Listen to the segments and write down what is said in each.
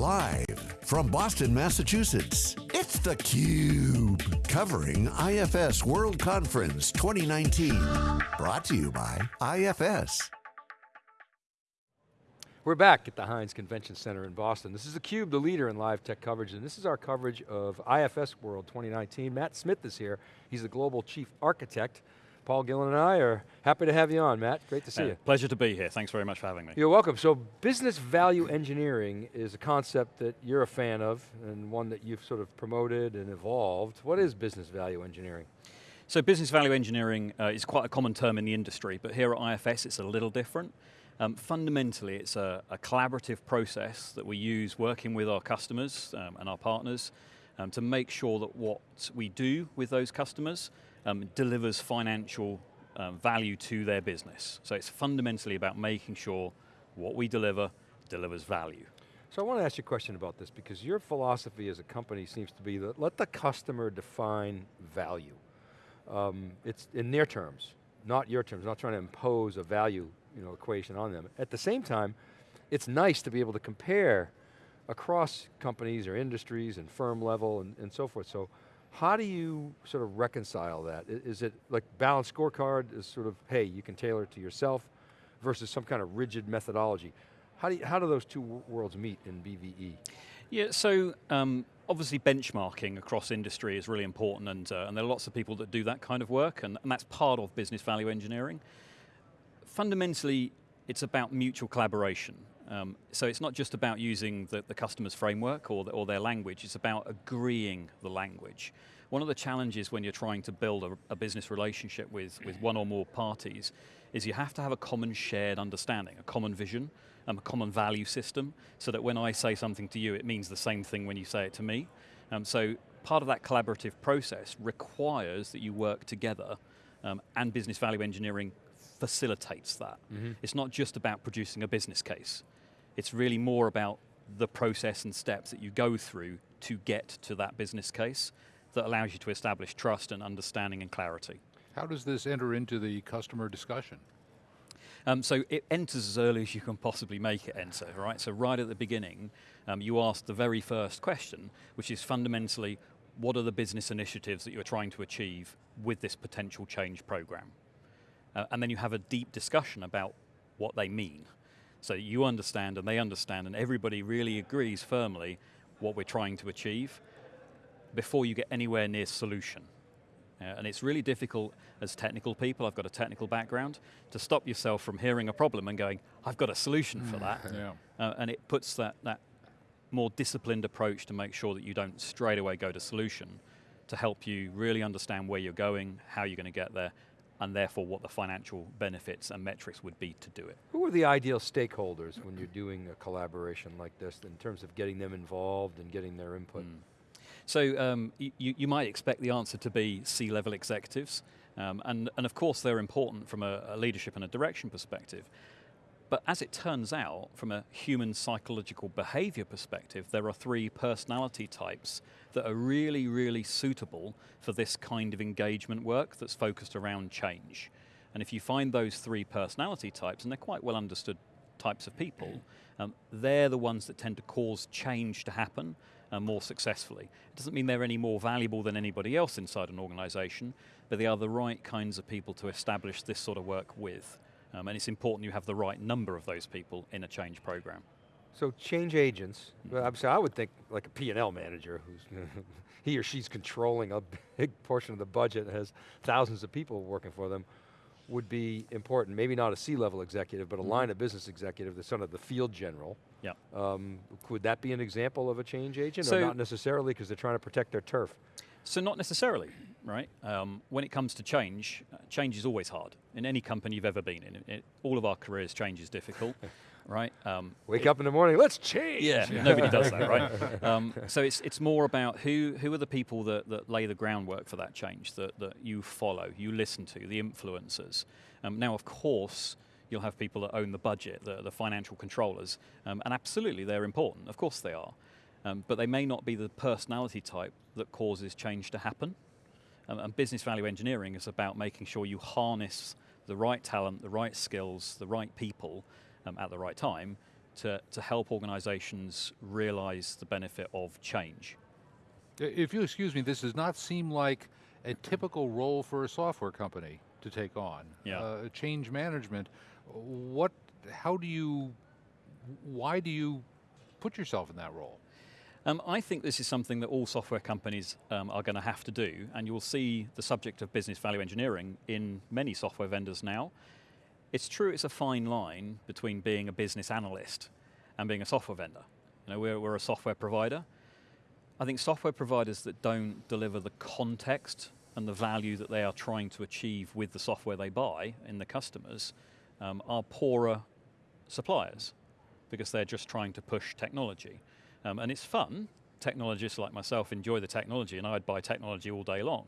Live from Boston, Massachusetts, it's theCUBE. Covering IFS World Conference 2019. Brought to you by IFS. We're back at the Hynes Convention Center in Boston. This is theCUBE, the leader in live tech coverage, and this is our coverage of IFS World 2019. Matt Smith is here. He's the Global Chief Architect Paul Gillin and I are happy to have you on, Matt. Great to see uh, you. Pleasure to be here. Thanks very much for having me. You're welcome. So business value engineering is a concept that you're a fan of and one that you've sort of promoted and evolved. What is business value engineering? So business value engineering uh, is quite a common term in the industry, but here at IFS it's a little different. Um, fundamentally, it's a, a, collaborative process that we use working with our customers um, and our partners um, to make sure that what we do with those customers um, delivers financial um, value to their business. So it's fundamentally about making sure what we deliver delivers value. So I want to ask you a question about this because your philosophy as a company seems to be that let the customer define value. Um, it's in their terms, not your terms, not trying to impose a value you know, equation on them. At the same time, it's nice to be able to compare across companies or industries and firm level and, and so forth. So how do you sort of reconcile that? Is it like balanced scorecard is sort of, hey, you can tailor it to yourself versus some kind of rigid methodology? How do, you, how do those two worlds meet in BVE? Yeah, so um, obviously benchmarking across industry is really important and, uh, and there are lots of people that do that kind of work and, and that's part of business value engineering. Fundamentally, it's about mutual collaboration. Um, so it's not just about using the, the customer's framework or, the, or, their language, it's about agreeing the language. One of the challenges when you're trying to build a, a business relationship with, with one or more parties is you have to have a common shared understanding, a common vision, um, a common value system, so that when I say something to you, it means the same thing when you say it to me. Um, so part of that collaborative process requires that you work together um, and business value engineering facilitates that. Mm -hmm. It's not just about producing a business case. It's really more about the process and steps that you go through to get to that business case that allows you to establish trust and understanding and clarity. How does this enter into the customer discussion? Um, so it enters as early as you can possibly make it enter, right? So right at the beginning, um, you ask the very first question, which is fundamentally, what are the business initiatives that you're trying to achieve with this potential change program? Uh, and then you have a deep discussion about what they mean. So you understand and they understand and everybody really agrees firmly what we're trying to achieve before you get anywhere near solution. Uh, and it's really difficult as technical people, I've got a technical background, to stop yourself from hearing a problem and going, I've got a solution for that. yeah. uh, and it puts that, that more disciplined approach to make sure that you don't straight away go to solution to help you really understand where you're going, how you're going to get there, and therefore what the financial benefits and metrics would be to do it. Who are the ideal stakeholders when you're doing a collaboration like this in terms of getting them involved and getting their input? Mm. So um, you, you might expect the answer to be C-level executives, um, and, and of course they're important from a, a leadership and a direction perspective. But as it turns out, from a human psychological behavior perspective, there are three personality types that are really, really suitable for this kind of engagement work that's focused around change. And if you find those three personality types, and they're quite well understood types of people, um, they're the ones that tend to cause change to happen uh, more successfully. It doesn't mean they're any more valuable than anybody else inside an organization, but they are the right kinds of people to establish this sort of work with. Um, and it's important you have the right number of those people in a change program. So change agents, well, obviously I would think like a P&L manager who's, he or she's controlling a big portion of the budget and has thousands of people working for them, would be important. Maybe not a C-level executive, but a mm -hmm. line of business executive, the son of the field general. Yeah. Um, could that be an example of a change agent, so, or not necessarily because they're trying to protect their turf? So not necessarily, right? Um, when it comes to change, uh, change is always hard. In any company you've ever been in, it, all of our careers, change is difficult, right? Um, Wake it, up in the morning, let's change! Yeah, nobody does that, right? Um, so it's, it's more about who, who are the people that, that lay the groundwork for that change, that, that you follow, you listen to, the influencers. Um, now, of course, you'll have people that own the budget, the, the financial controllers, um, and absolutely they're important, of course they are. Um, but they may not be the personality type that causes change to happen. Um, and business value engineering is about making sure you harness the right talent, the right skills, the right people um, at the right time to, to help organizations realize the benefit of change. If you excuse me, this does not seem like a typical role for a software company to take on. Yeah. Uh, change management, what, how do you, why do you put yourself in that role? Um, I think this is something that all software companies um, are going to have to do, and you'll see the subject of business value engineering in many software vendors now. It's true it's a fine line between being a business analyst and being a software vendor. You know, we're, we're a software provider. I think software providers that don't deliver the context and the value that they are trying to achieve with the software they buy in the customers um, are poorer suppliers because they're just trying to push technology. Um, and it's fun. Technologists like myself enjoy the technology, and I'd buy technology all day long.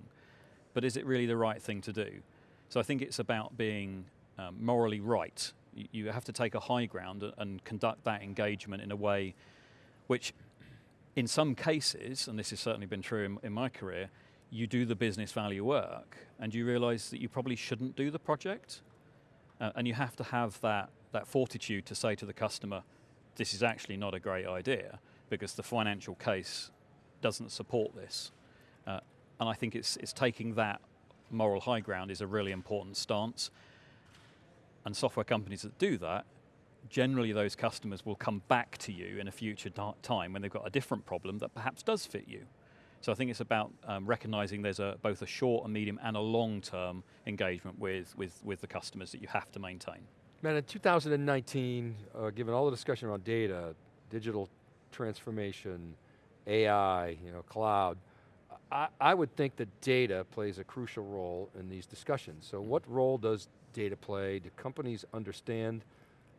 But is it really the right thing to do? So I think it's about being um, morally right. You, have to take a high ground and, and conduct that engagement in a way which, in some cases, and this has certainly been true in, in my career, you do the business value work and you realize that you probably shouldn't do the project. Uh, and you have to have that, that fortitude to say to the customer, this is actually not a great idea because the financial case doesn't support this. Uh, and I think it's, it's taking that moral high ground is a really important stance. And software companies that do that, generally those customers will come back to you in a future time when they've got a different problem that perhaps does fit you. So I think it's about um, recognizing there's a, both a short, a medium, and a long-term engagement with, with, with the customers that you have to maintain. Man, in 2019, uh, given all the discussion around data, digital transformation, AI, you know, cloud, I, I would think that data plays a crucial role in these discussions. So what role does data play? Do companies understand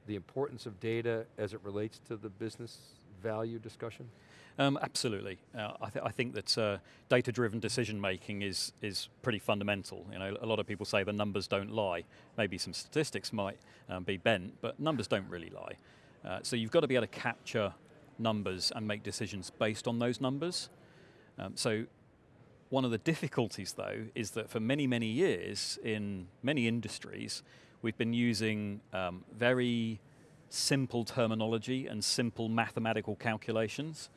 the importance of data as it relates to the business value discussion? Um, absolutely. Uh, I, th I, think that uh, data-driven decision making is is pretty fundamental. You know, a lot of people say the numbers don't lie. Maybe some statistics might um, be bent, but numbers don't really lie. Uh, so you've got to be able to capture numbers and make decisions based on those numbers. Um, so one of the difficulties, though, is that for many, many years in many industries, we've been using um, very simple terminology and simple mathematical calculations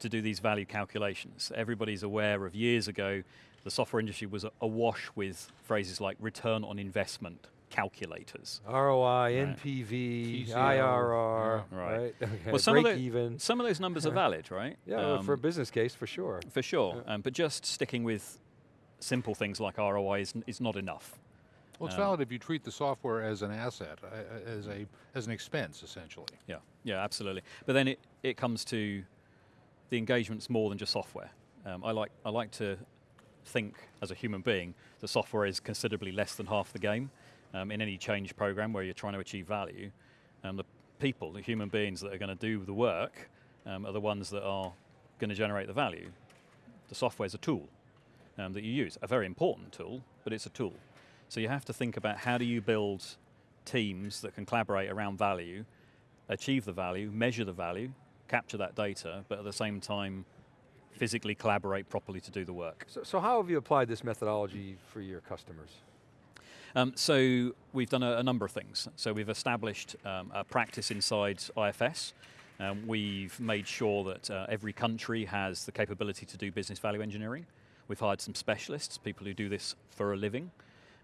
to do these value calculations. Everybody's aware of years ago, the software industry was awash with phrases like return on investment calculators. ROI, Right. NPV, TCO, IRR, yeah. right? Right. Okay, Well, some of, the- even. some of those numbers are valid, right? Yeah, well, for a Um, business case, for sure. for sure. Um, but just sticking with simple things like ROI is, is not enough. Well, it's Um, valid if you treat the software as an asset, uh, uh, as, a, as an expense, essentially. Yeah, yeah, absolutely. But then it, it comes to the engagement's more than just software. Um, I like I like to think as a human being that software is considerably less than half the game um, in any change program where you're trying to achieve value. And the people, the human beings that are going to do the work, um, are the ones that are going to generate the value. The software is a tool um, that you use, a very important tool, but it's a tool. So you have to think about how do you build teams that can collaborate around value, achieve the value, measure the value, capture that data, but at the same time physically collaborate properly to do the work. So, so how have you applied this methodology for your customers? Um, so we've done a, a, number of things. So we've established um, a practice inside IFS. Um, we've made sure that uh, every country has the capability to do business value engineering. We've hired some specialists, people who do this for a living.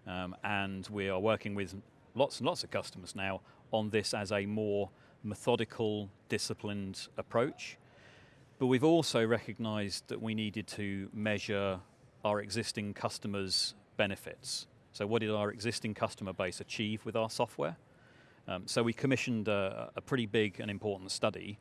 Um, and we are working with lots and lots of customers now on this as a more methodical, disciplined approach. But we've also recognized that we needed to measure our existing customers' benefits. So what did our existing customer base achieve with our software? Um, so we commissioned a, a, pretty big and important study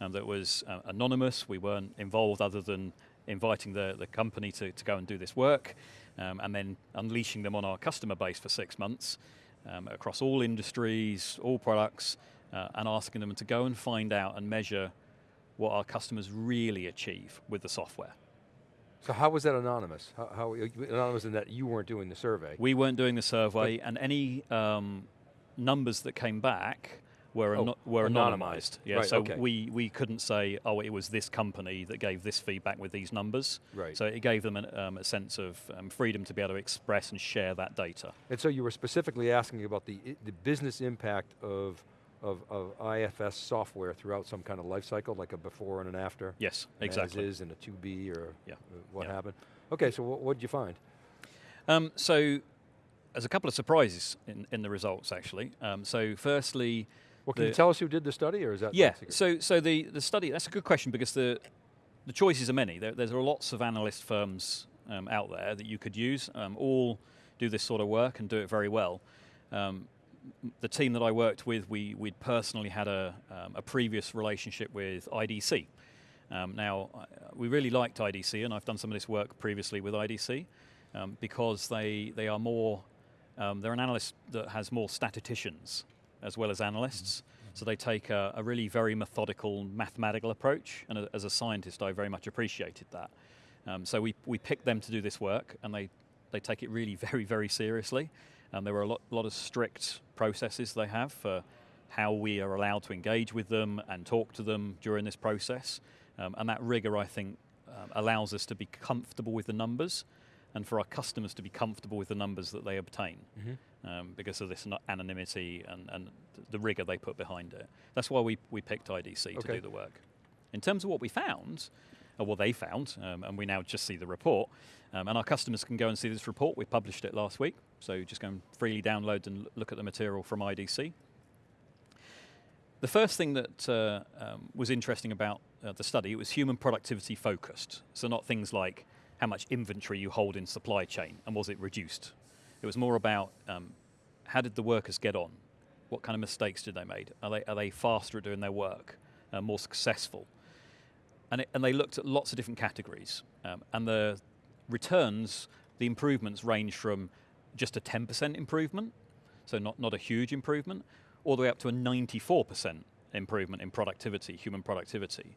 um, that was uh, anonymous. We weren't involved other than inviting the, the company to, to go and do this work um, and then unleashing them on our customer base for six months um, across all industries, all products, uh, and asking them to go and find out and measure what our customers really achieve with the software. So how was that anonymous? How, how anonymous in that you weren't doing the survey? We weren't doing the survey, but and any um, numbers that came back were oh, were anonymized. anonymized. Yeah, right, so okay. we we couldn't say, oh, it was this company that gave this feedback with these numbers. Right. So it gave them an, um, a sense of um, freedom to be able to express and share that data. And so you were specifically asking about the the business impact of of, of IFS software throughout some kind of life cycle, like a before and an after? Yes, an exactly. As is and a to be or Yeah. what Yeah. happened? Okay, so what did you find? Um, so there's a couple of surprises in, in the results actually. Um, so firstly, Well, can you tell us who did the study, or is that yeah. So so the the study that's a good question because the the choices are many. There, there's lots of analyst firms um, out there that you could use. Um, all do this sort of work and do it very well. Um, the team that I worked with, we we'd personally had a um, a previous relationship with IDC. Um, now we really liked IDC, and I've done some of this work previously with IDC um, because they they are more um, they're an analyst that has more statisticians as well as analysts. So they take a, a really very methodical mathematical approach, and a, as a scientist, I very much appreciated that. Um, so we, we picked them to do this work, and they, they take it really very, very seriously. And there are a lot, lot of strict processes they have for how we are allowed to engage with them and talk to them during this process. Um, and that rigor, I think, um, allows us to be comfortable with the numbers and for our customers to be comfortable with the numbers that they obtain um, because of this anonymity and, and the rigor they put behind it. That's why we, we picked IDC to do the work. In terms of what we found, or what they found, um, and we now just see the report, um, and our customers can go and see this report. We published it last week, so just go and freely download and look at the material from IDC. The first thing that uh, um, was interesting about uh, the study, it was human productivity focused. So not things like how much inventory you hold in supply chain and was it reduced. It was more about um, how did the workers get on? What kind of mistakes did they make? Are they, are they faster at doing their work, uh, more successful? And, it, and they looked at lots of different categories. Um, and the returns, the improvements range from just a 10% improvement, so not, not a huge improvement, all the way up to a 94% improvement in productivity, human productivity.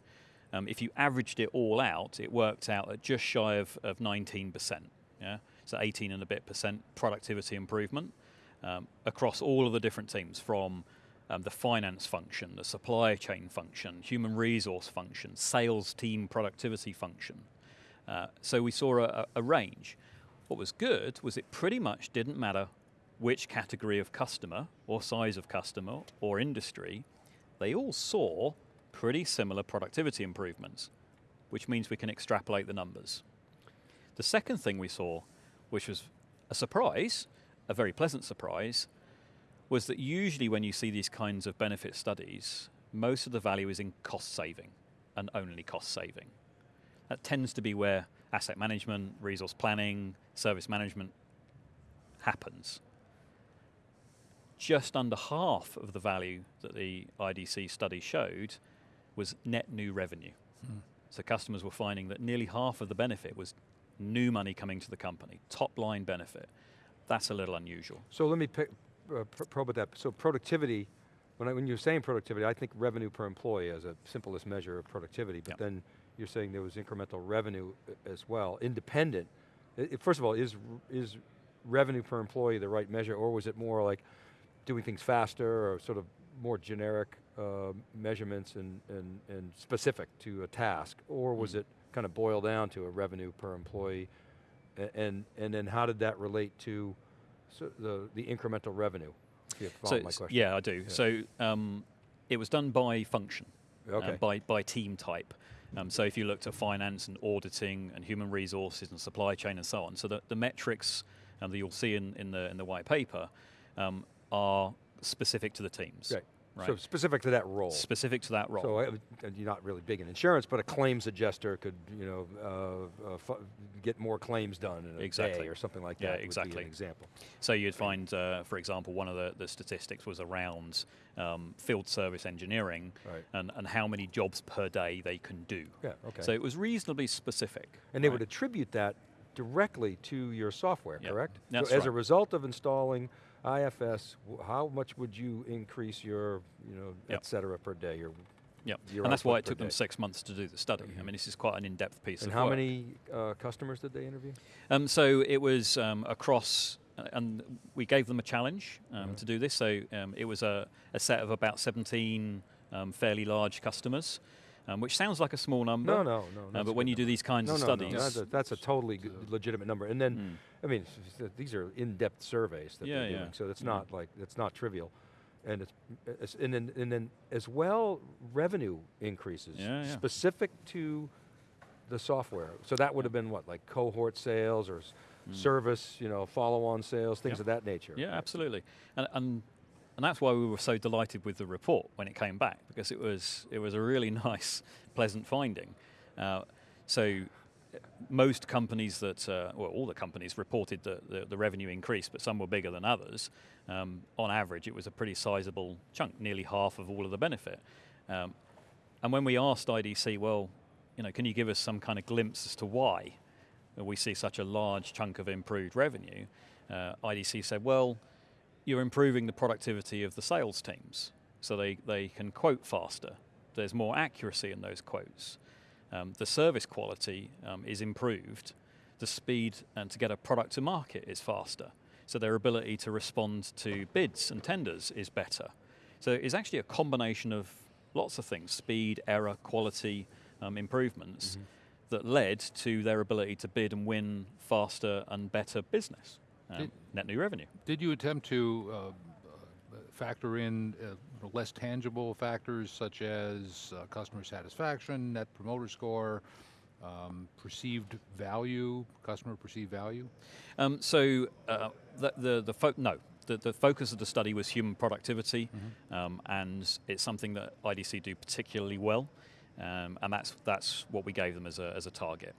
Um, if you averaged it all out, it worked out at just shy of, of 19%. Yeah, so 18 and a bit percent productivity improvement um, across all of the different teams, from um, the finance function, the supply chain function, human resource function, sales team productivity function. Uh, so we saw a, a range. What was good was it pretty much didn't matter which category of customer or size of customer or industry, they all saw pretty similar productivity improvements, which means we can extrapolate the numbers. The second thing we saw, which was a surprise, a very pleasant surprise, was that usually when you see these kinds of benefit studies, most of the value is in cost saving and only cost saving. That tends to be where asset management, resource planning, service management happens. Just under half of the value that the IDC study showed was net new revenue. Hmm. So customers were finding that nearly half of the benefit was new money coming to the company, top line benefit. That's a little unusual. So let me pick, uh, pr- probe at that. So productivity, when, I, when you're saying productivity, I think revenue per employee as a simplest measure of productivity, but Yep. then you're saying there was incremental revenue uh, as well, independent. First of all, is, is revenue per employee the right measure, or was it more like doing things faster, or sort of more generic uh, measurements and, and, and specific to a task, or was Mm. it kind of boil down to a revenue per employee? And, and then how did that relate to so the, the incremental revenue? If you follow my question. Yeah, I do. So um, it was done by function, uh, by, by team type. Um, so if you looked at finance and auditing and human resources and supply chain and so on, so the, the metrics um, that you'll see in, in, the, in the white paper um, are specific to the teams. Right. Right. So specific to that role. Specific to that role. So I, and you're not really big in insurance, but a claims adjuster could, you know, uh, uh, get more claims done in a Exactly. day or something like Yeah, that. would be exactly. an example. So you'd find, uh, for example, one of the, the statistics was around um, field service engineering Right. and, and how many jobs per day they can do. Yeah. Okay. So it was reasonably specific. and they would attribute that directly to your software, Yep. correct? That's so as a result of installing IFS, how much would you increase your, you know, Yep. et cetera per day? Your, Yeah, and that's why it took them six months to do the study. I Mhm. mean, this is quite an in-depth piece and how work. many uh, customers did they interview? Um, so it was um, across, uh, and we gave them a challenge um, Yeah. to do this. So um, it was a, a set of about 17 um, fairly large customers, um, which sounds like a small number. No, no, no. uh, but when you do these kinds no, of no, studies, No, that's, a, that's a totally good, legitimate number. And then, Mm. I mean, these are in-depth surveys that Yeah, they're yeah. doing, so it's Yeah. not like it's not trivial. And it's, it's and then and then as well revenue increases Yeah, yeah. specific to the software. So that would have been what like cohort sales or s- service, you know, follow-on sales, things Hmm. Yeah. of that nature. Yeah, absolutely. And, and and that's why we were so delighted with the report when it came back because it was it was a really nice, pleasant finding. Uh, so most companies that, uh, well, all the companies reported that the, the revenue increased, but some were bigger than others. Um, on average, it was a pretty sizable chunk, nearly half of all of the benefit. Um, and when we asked IDC, well, you know, can you give us some kind of glimpse as to why we see such a large chunk of improved revenue? Uh, IDC said, well, you're improving the productivity of the sales teams, so they, they can quote faster. There's more accuracy in those quotes. Um, the service quality um, is improved. The speed and to get a product to market is faster. So their ability to respond to bids and tenders is better. So it's actually a combination of lots of things: speed, error, quality um, improvements that led to their ability to bid and win faster and better business, um, Did- net new revenue. Did you attempt to uh, uh, factor in uh, less tangible factors such as uh, customer satisfaction, net promoter score, um, perceived value, customer perceived value? Um, so uh, the the, the no. The, the focus of the study was human productivity, um, and it's something that IDC do particularly well, um, and that's that's what we gave them as a, as a target.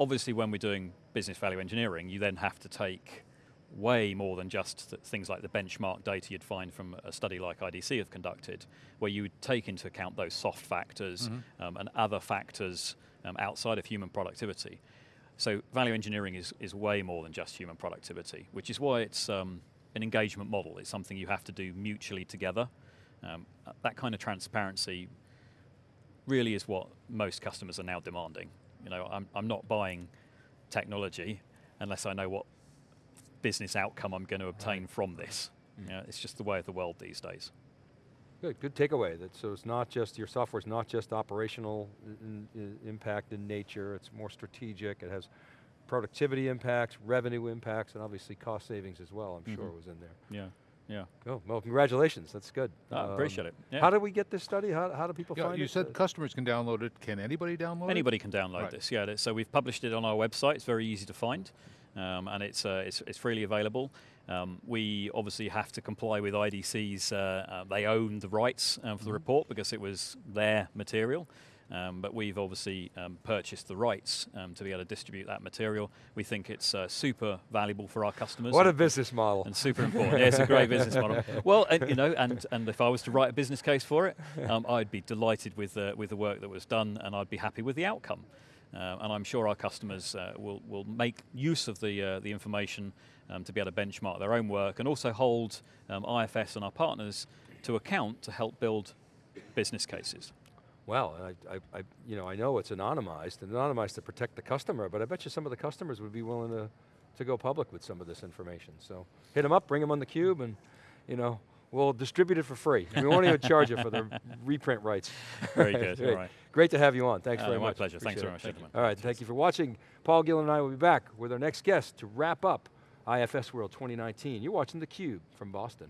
Obviously, when we're doing business value engineering, you then have to take way more than just th- things like the benchmark data you'd find from a study like IDC have conducted, where you would take into account those soft factors um, and other factors um, outside of human productivity. So value engineering is, is way more than just human productivity, which is why it's um, an engagement model. It's something you have to do mutually together. Um, that kind of transparency really is what most customers are now demanding. You know, I'm, I'm not buying technology unless I know what business outcome I'm going to obtain from this. You know, it's just the way of the world these days. Good, good takeaway. That so it's not just your software is not just operational impact in nature. It's more strategic. It has productivity impacts, revenue impacts, and obviously cost savings as well. I'm sure Mhm. was in there. Yeah, yeah. Cool. Well, congratulations. That's good. I Um, appreciate it. Yeah. How did we get this study? How, how do people Yeah, find you it? You said Uh, customers can download it. Can anybody download it? Anybody can download Right. this. Yeah, so we've published it on our website. It's very easy to find, um, and it's, uh, it's it's freely available. Um, we obviously have to comply with IDC's. Uh, uh, they own the rights uh, for the report because it was their material. Um, but we've obviously um, purchased the rights um, to be able to distribute that material. We think it's uh, super valuable for our customers. What a business model. and super important. Yeah, it's a great business model. Well, and, you know, and, and if I was to write a business case for it, um, I'd be delighted with the, with the work that was done, and I'd be happy with the outcome. Uh, and I'm sure our customers uh, will, will make use of the, uh, the information um, to be able to benchmark their own work and also hold um, IFS and our partners to account to help build business cases. Well, I, I, I, you know, I know it's anonymized, and anonymized to protect the customer, but I bet you some of the customers would be willing to, to go public with some of this information. So hit them up, bring them on the cube, and you know, we'll distribute it for free. We won't even charge you for the reprint rights. Very good. Great. All right. Great to have you on. Thanks Uh, very my much. My pleasure. Thanks very much, gentlemen. All right, thank you for watching. Paul Gillin and I will be back with our next guest to wrap up IFS World 2019. You're watching theCUBE from Boston.